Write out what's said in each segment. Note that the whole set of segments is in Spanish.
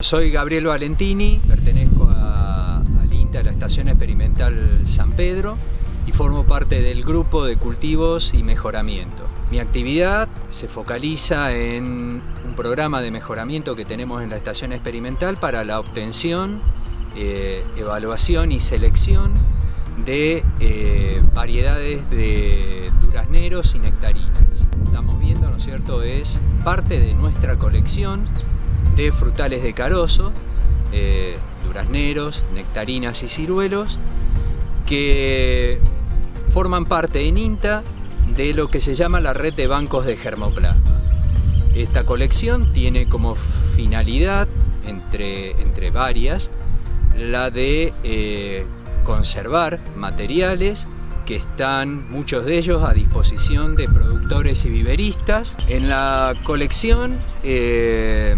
Soy Gabriel Valentini, pertenezco a, al INTA, la Estación Experimental San Pedro, y formo parte del grupo de cultivos y mejoramiento. Mi actividad se focaliza en un programa de mejoramiento que tenemos en la Estación Experimental para la obtención, eh, evaluación y selección de eh, variedades de durazneros y nectarinas. Estamos viendo, ¿no es cierto?, es parte de nuestra colección frutales de carozo, eh, durazneros, nectarinas y ciruelos, que forman parte en INTA de lo que se llama la red de bancos de germoplasma. Esta colección tiene como finalidad, entre, entre varias, la de eh, conservar materiales que están muchos de ellos a disposición de productores y viveristas. En la colección eh,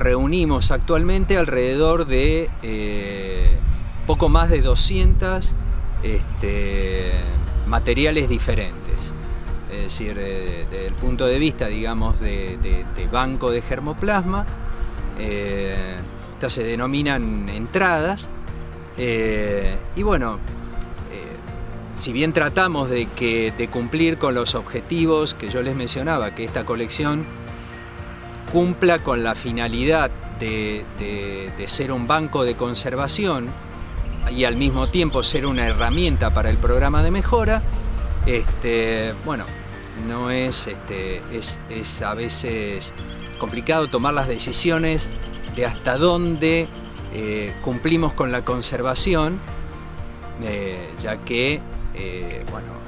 reunimos actualmente alrededor de eh, poco más de 200 este, materiales diferentes. Es decir, desde el punto de vista, digamos, de, banco de germoplasma, eh, estas se denominan entradas. Eh, y bueno, si bien tratamos de cumplir con los objetivos que yo les mencionaba, que esta colección cumpla con la finalidad de, ser un banco de conservación y al mismo tiempo ser una herramienta para el programa de mejora, este, bueno, no es, este, es, a veces complicado tomar las decisiones de hasta dónde eh, cumplimos con la conservación, eh, ya que, eh, bueno,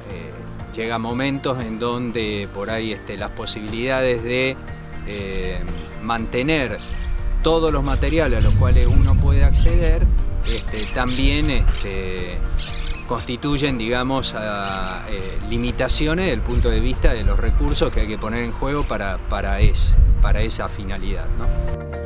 llega momentos en donde por ahí este, las posibilidades de eh, mantener todos los materiales a los cuales uno puede acceder, este, también este, constituyen, digamos, eh, limitaciones desde el punto de vista de los recursos que hay que poner en juego para, para, para esa finalidad. ¿no?